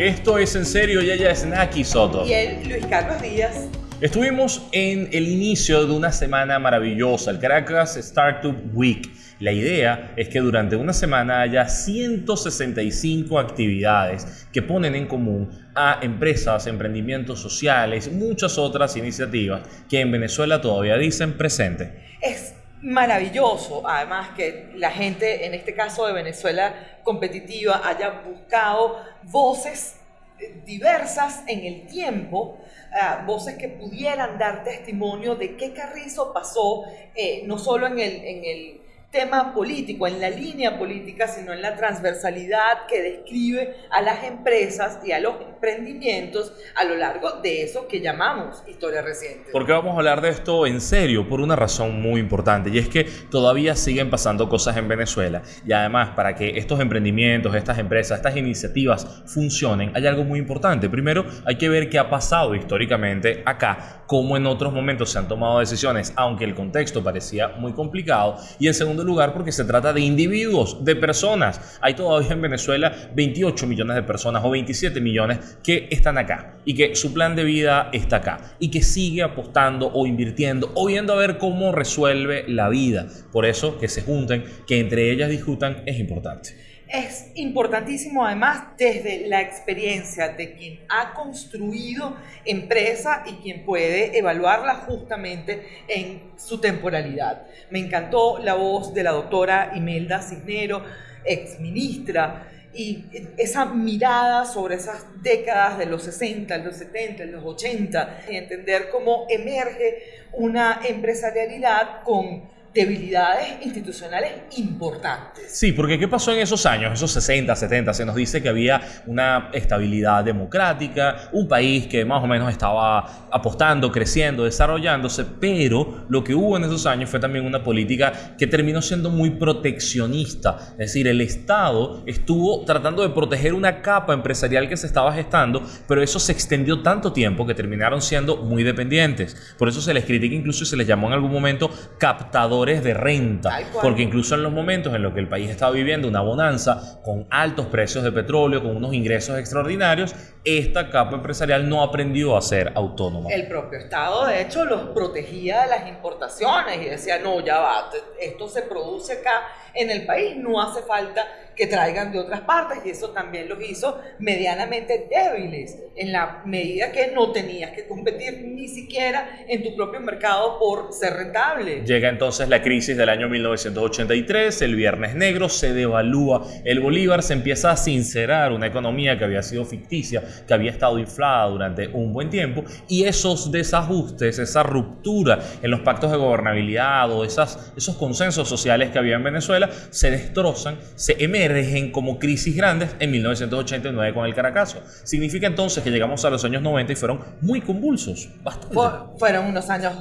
Esto es en serio, y ella es Naki Soto. Y él, Luis Carlos Díaz. Estuvimos en el inicio de una semana maravillosa, el Caracas Startup Week. La idea es que durante una semana haya 165 actividades que ponen en común a empresas, emprendimientos sociales, muchas otras iniciativas que en Venezuela todavía dicen presente. Es maravilloso, además que la gente, en este caso de Venezuela competitiva, haya buscado voces diversas en el tiempo, uh, voces que pudieran dar testimonio de qué Carrizo pasó, eh, no solo en el tema político, en la línea política, sino en la transversalidad que describe a las empresas y a los emprendimientos a lo largo de eso que llamamos historia reciente. Porque vamos a hablar de esto en serio, por una razón muy importante, y es que todavía siguen pasando cosas en Venezuela. Y además, para que estos emprendimientos, estas empresas, estas iniciativas funcionen, hay algo muy importante. Primero, hay que ver qué ha pasado históricamente acá, cómo en otros momentos se han tomado decisiones, aunque el contexto parecía muy complicado. Y en segundo lugar porque se trata de individuos, de personas. Hay todavía en Venezuela 28 millones de personas o 27 millones que están acá y que su plan de vida está acá y que sigue apostando o invirtiendo o viendo a ver cómo resuelve la vida. Por eso que se junten, que entre ellas discutan es importante es importantísimo además desde la experiencia de quien ha construido empresa y quien puede evaluarla justamente en su temporalidad. Me encantó la voz de la doctora Imelda Cisnero, ex ministra, y esa mirada sobre esas décadas de los 60, los 70, los 80, y entender cómo emerge una empresarialidad con debilidades institucionales importantes. Sí, porque ¿qué pasó en esos años, esos 60, 70? Se nos dice que había una estabilidad democrática, un país que más o menos estaba apostando, creciendo, desarrollándose, pero lo que hubo en esos años fue también una política que terminó siendo muy proteccionista. Es decir, el Estado estuvo tratando de proteger una capa empresarial que se estaba gestando, pero eso se extendió tanto tiempo que terminaron siendo muy dependientes. Por eso se les critica incluso y se les llamó en algún momento de renta, porque incluso en los momentos en los que el país estaba viviendo una bonanza con altos precios de petróleo, con unos ingresos extraordinarios, esta capa empresarial no aprendió a ser autónoma. El propio Estado, de hecho, los protegía de las importaciones y decía, no, ya va, esto se produce acá en el país, no hace falta que traigan de otras partes y eso también los hizo medianamente débiles en la medida que no tenías que competir ni siquiera en tu propio mercado por ser rentable. Llega entonces la crisis del año 1983, el Viernes Negro, se devalúa el Bolívar, se empieza a sincerar una economía que había sido ficticia, que había estado inflada durante un buen tiempo y esos desajustes, esa ruptura en los pactos de gobernabilidad o esas, esos consensos sociales que había en Venezuela se destrozan, se emergen como crisis grandes en 1989 con el Caracazo. Significa entonces que llegamos a los años 90 y fueron muy convulsos, fueron unos años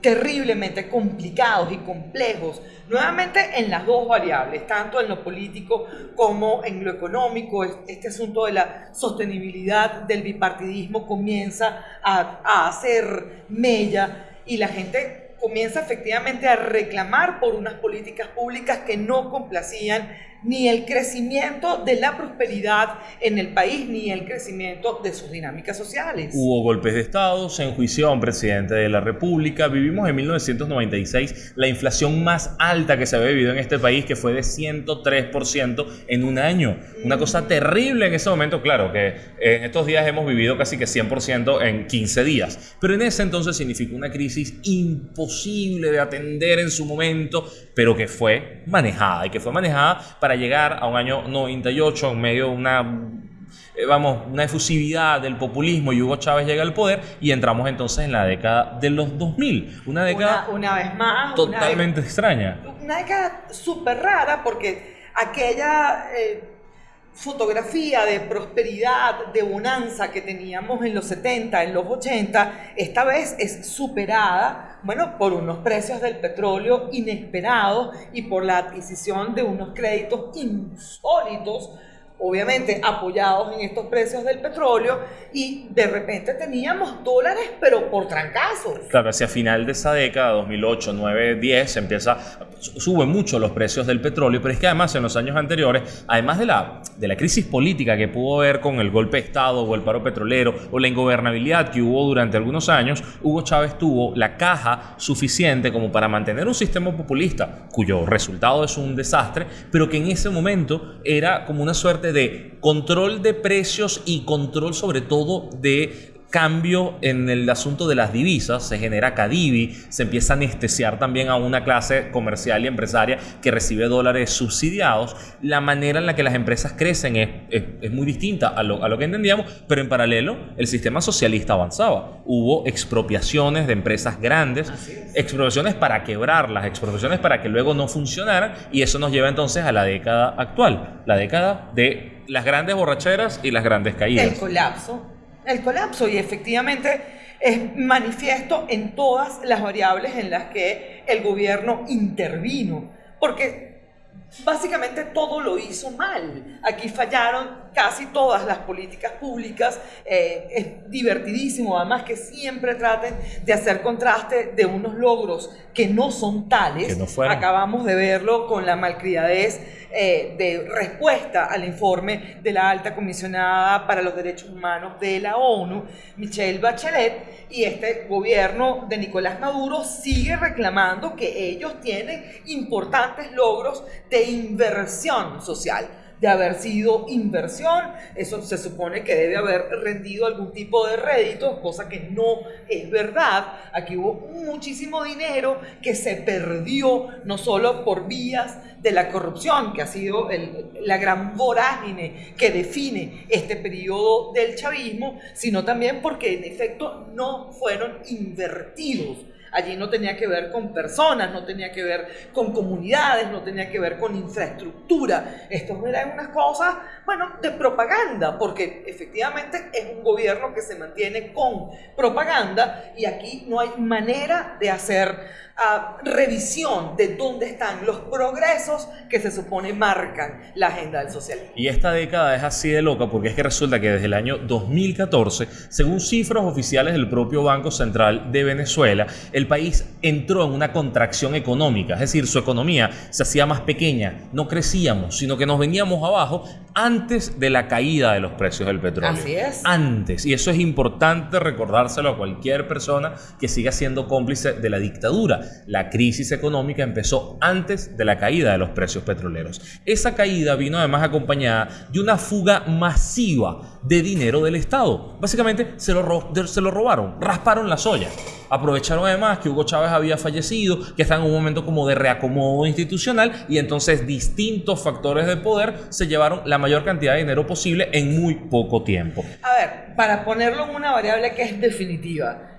terriblemente complicados y complejos, nuevamente en las dos variables, tanto en lo político como en lo económico. Este asunto de la sostenibilidad del bipartidismo comienza a, a hacer mella y la gente comienza efectivamente a reclamar por unas políticas públicas que no complacían ni el crecimiento de la prosperidad en el país, ni el crecimiento de sus dinámicas sociales. Hubo golpes de Estado, se enjuició a un presidente de la República, vivimos en 1996 la inflación más alta que se había vivido en este país, que fue de 103% en un año. Una cosa terrible en ese momento, claro, que en estos días hemos vivido casi que 100% en 15 días, pero en ese entonces significó una crisis imposible de atender en su momento, pero que fue manejada y que fue manejada para llegar a un año 98 en medio de una eh, vamos, una efusividad del populismo y Hugo Chávez llega al poder y entramos entonces en la década de los 2000. Una década una, vez más totalmente extraña. Una década súper rara porque aquella eh, fotografía de prosperidad, de bonanza que teníamos en los 70, en los 80, esta vez es superada, bueno, por unos precios del petróleo inesperados y por la adquisición de unos créditos insólitos obviamente apoyados en estos precios del petróleo y de repente teníamos dólares pero por trancazos. Claro, hacia final de esa década, 2008, 9, 10, empieza suben mucho los precios del petróleo, pero es que además en los años anteriores, además de la, de la crisis política que pudo haber con el golpe de Estado o el paro petrolero o la ingobernabilidad que hubo durante algunos años, Hugo Chávez tuvo la caja suficiente como para mantener un sistema populista cuyo resultado es un desastre, pero que en ese momento era como una suerte de control de precios y control sobre todo de cambio en el asunto de las divisas, se genera Cadivi, se empieza a anestesiar también a una clase comercial y empresaria que recibe dólares subsidiados. La manera en la que las empresas crecen es, es, muy distinta a lo, a lo, que entendíamos, pero en paralelo el sistema socialista avanzaba. Hubo expropiaciones de empresas grandes, expropiaciones para quebrarlas, expropiaciones para que luego no funcionaran y eso nos lleva entonces a la década actual, la década de las grandes borracheras y las grandes caídas. El colapso el colapso y efectivamente es manifiesto en todas las variables en las que el gobierno intervino, porque básicamente todo lo hizo mal. Aquí fallaron casi todas las políticas públicas. Eh, es divertidísimo, además, que siempre traten de hacer contraste de unos logros que no son tales. Acabamos de verlo con la malcriadez eh, de respuesta al informe de la alta comisionada para los derechos humanos de la ONU, Michelle Bachelet, y este gobierno de Nicolás Maduro sigue reclamando que ellos tienen importantes logros de inversión social de haber sido inversión, eso se supone que debe haber rendido algún tipo de rédito, cosa que no es verdad. Aquí hubo muchísimo dinero que se perdió, no solo por vías de la corrupción, que ha sido la gran vorágine que define este periodo del chavismo, sino también porque en efecto no fueron invertidos Allí no tenía que ver con personas, no tenía que ver con comunidades, no tenía que ver con infraestructura. Esto eran unas cosas, bueno, de propaganda, porque efectivamente es un gobierno que se mantiene con propaganda y aquí no hay manera de hacer uh, revisión de dónde están los progresos que se supone marcan la agenda del socialismo. Y esta década es así de loca porque es que resulta que desde el año 2014, según cifras oficiales del propio Banco Central de Venezuela, el país entró en una contracción económica, es decir, su economía se hacía más pequeña, no crecíamos, sino que nos veníamos abajo antes de la caída de los precios del petróleo. Así es. Antes, y eso es importante recordárselo a cualquier persona que siga siendo cómplice de la dictadura. La crisis económica empezó antes de la caída de los precios petroleros. Esa caída vino además acompañada de una fuga masiva de dinero del Estado. Básicamente se lo, se lo robaron, rasparon la soya. Aprovecharon además que Hugo Chávez había fallecido, que está en un momento como de reacomodo institucional y entonces distintos factores de poder se llevaron la mayor cantidad de dinero posible en muy poco tiempo. A ver, para ponerlo en una variable que es definitiva,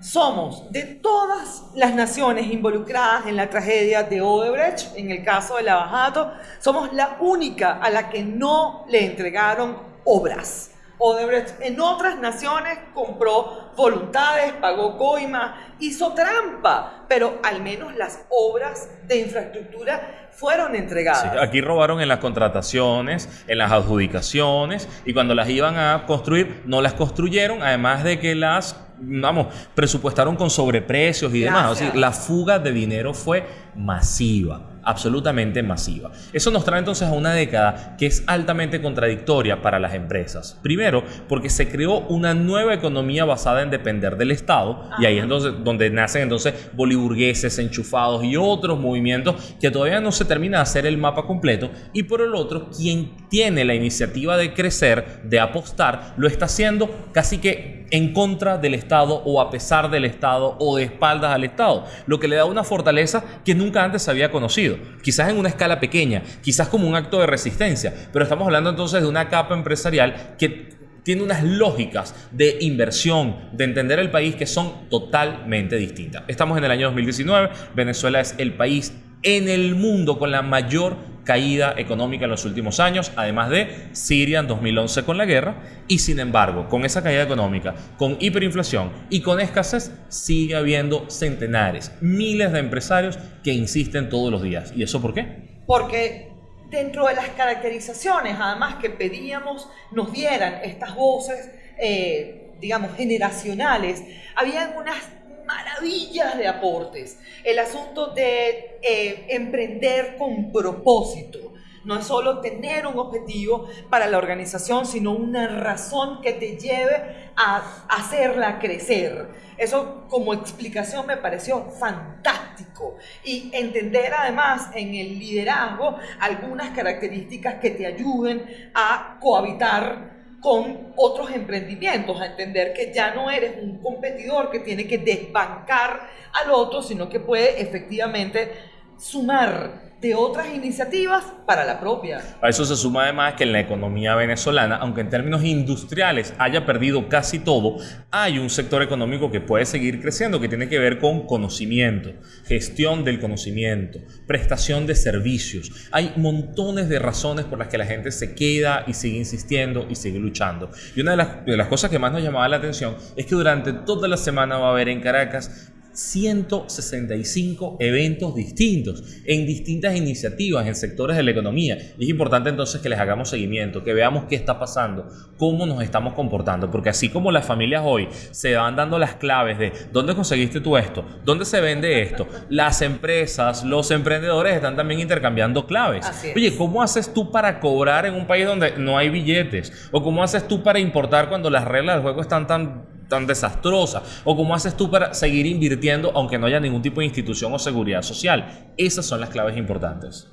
somos de todas las naciones involucradas en la tragedia de Odebrecht, en el caso de Lavajato, somos la única a la que no le entregaron obras. Odebrecht en otras naciones compró voluntades, pagó coima, hizo trampa, pero al menos las obras de infraestructura fueron entregadas. aquí robaron en las contrataciones, en las adjudicaciones, y cuando las iban a construir, no las construyeron, además de que las vamos, presupuestaron con sobreprecios y demás. la fuga de dinero fue masiva absolutamente masiva. Eso nos trae entonces a una década que es altamente contradictoria para las empresas. Primero, porque se creó una nueva economía basada en depender del Estado, y ahí es entonces, donde nacen entonces boliburgueses, enchufados y otros movimientos que todavía no se termina de hacer el mapa completo, y por el otro, quien tiene la iniciativa de crecer, de apostar, lo está haciendo casi que en contra del Estado o a pesar del Estado o de espaldas al Estado, lo que le da una fortaleza que nunca antes se había conocido, quizás en una escala pequeña, quizás como un acto de resistencia, pero estamos hablando entonces de una capa empresarial que tiene unas lógicas de inversión, de entender el país que son totalmente distintas. Estamos en el año 2019, Venezuela es el país en el mundo con la mayor caída económica en los últimos años, además de Siria en 2011 con la guerra, y sin embargo, con esa caída económica, con hiperinflación y con escasez, sigue habiendo centenares, miles de empresarios que insisten todos los días. ¿Y eso por qué? Porque dentro de las caracterizaciones, además que pedíamos nos dieran estas voces, eh, digamos, generacionales, había unas maravillas de aportes. El asunto de eh, emprender con propósito. No es solo tener un objetivo para la organización, sino una razón que te lleve a hacerla crecer. Eso como explicación me pareció fantástico. Y entender además en el liderazgo algunas características que te ayuden a cohabitar con otros emprendimientos, a entender que ya no eres un competidor que tiene que desbancar al otro, sino que puede efectivamente sumar de otras iniciativas para la propia. A eso se suma además que en la economía venezolana, aunque en términos industriales haya perdido casi todo, hay un sector económico que puede seguir creciendo, que tiene que ver con conocimiento, gestión del conocimiento, prestación de servicios. Hay montones de razones por las que la gente se queda y sigue insistiendo y sigue luchando. Y una de las, de las cosas que más nos llamaba la atención es que durante toda la semana va a haber en Caracas 165 eventos distintos en distintas iniciativas en sectores de la economía. Y es importante entonces que les hagamos seguimiento, que veamos qué está pasando, cómo nos estamos comportando, porque así como las familias hoy se van dando las claves de dónde conseguiste tú esto, dónde se vende esto, las empresas, los emprendedores están también intercambiando claves. Oye, ¿cómo haces tú para cobrar en un país donde no hay billetes? ¿O cómo haces tú para importar cuando las reglas del juego están tan tan desastrosa? ¿O cómo haces tú para seguir invirtiendo aunque no haya ningún tipo de institución o seguridad social? Esas son las claves importantes.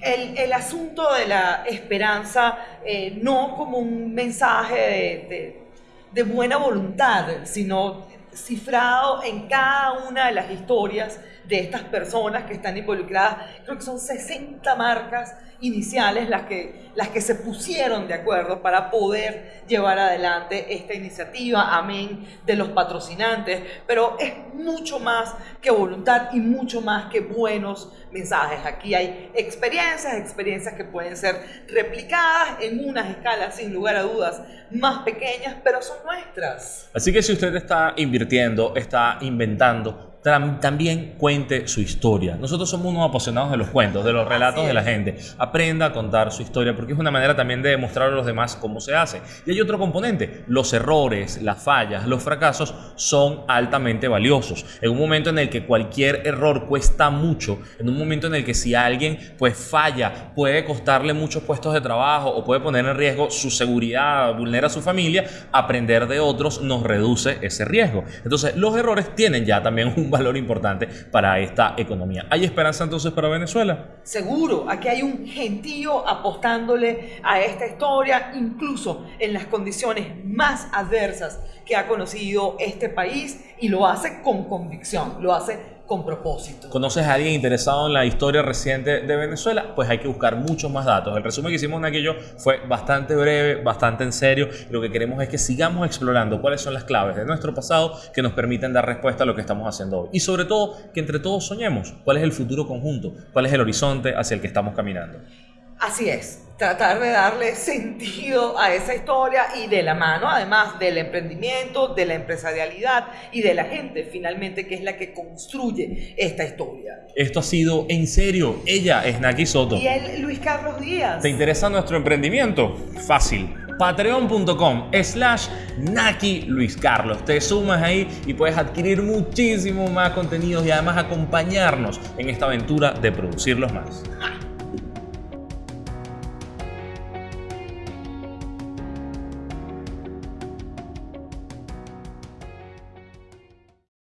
El, asunto de la esperanza, eh, no como un mensaje de, de buena voluntad, sino cifrado en cada una de las historias de estas personas que están involucradas. Creo que son 60 marcas iniciales las que, las que se pusieron de acuerdo para poder llevar adelante esta iniciativa, amén de los patrocinantes, pero es mucho más que voluntad y mucho más que buenos mensajes. Aquí hay experiencias, experiencias que pueden ser replicadas en unas escalas sin lugar a dudas más pequeñas, pero son nuestras. Así que si usted está invirtiendo, está inventando, también cuente su historia. Nosotros somos unos apasionados de los cuentos, de los relatos de la gente. Aprenda a contar su historia porque es una manera también de demostrar a los demás cómo se hace. Y hay otro componente, los errores, las fallas, los fracasos son altamente valiosos. En un momento en el que cualquier error cuesta mucho, en un momento en el que si alguien pues falla puede costarle muchos puestos de trabajo o puede poner en riesgo su seguridad, vulnera a su familia, aprender de otros nos reduce ese riesgo. Entonces los errores tienen ya también un valor importante para esta economía. ¿Hay esperanza entonces para Venezuela? Seguro, aquí hay un gentío apostándole a esta historia, incluso en las condiciones más adversas que ha conocido este país y lo hace con convicción, lo hace con propósito. ¿Conoces a alguien interesado en la historia reciente de Venezuela? Pues hay que buscar muchos más datos. El resumen que hicimos en aquello fue bastante breve, bastante en serio. Lo que queremos es que sigamos explorando cuáles son las claves de nuestro pasado que nos permiten dar respuesta a lo que estamos haciendo hoy. Y sobre todo, que entre todos soñemos cuál es el futuro conjunto, cuál es el horizonte hacia el que estamos caminando. Así es, tratar de darle sentido a esa historia y de la mano además del emprendimiento, de la empresarialidad y de la gente finalmente que es la que construye esta historia. Esto ha sido en serio. Ella es Naki Soto. Y él, Luis Carlos Díaz. ¿Te interesa nuestro emprendimiento? Fácil patreon.com slash Naki Luis Carlos. Te sumas ahí y puedes adquirir muchísimo más contenidos y además acompañarnos en esta aventura de producirlos más.